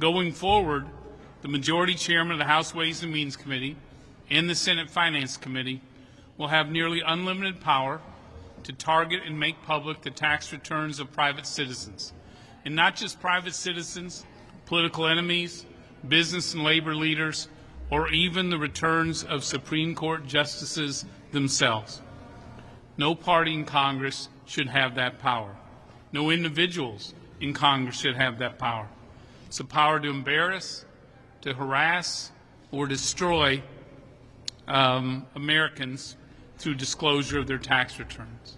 Going forward, the majority chairman of the House Ways and Means Committee and the Senate Finance Committee will have nearly unlimited power to target and make public the tax returns of private citizens. And not just private citizens, political enemies, business and labor leaders, or even the returns of Supreme Court justices themselves. No party in Congress should have that power. No individuals in Congress should have that power. It's a power to embarrass, to harass, or destroy um, Americans through disclosure of their tax returns.